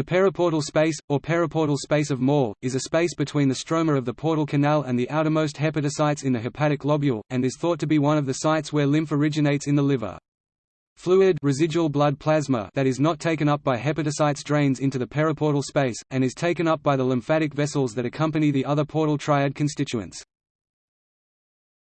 The periportal space, or periportal space of Mall, is a space between the stroma of the portal canal and the outermost hepatocytes in the hepatic lobule, and is thought to be one of the sites where lymph originates in the liver. Fluid residual blood plasma that is not taken up by hepatocytes drains into the periportal space, and is taken up by the lymphatic vessels that accompany the other portal triad constituents.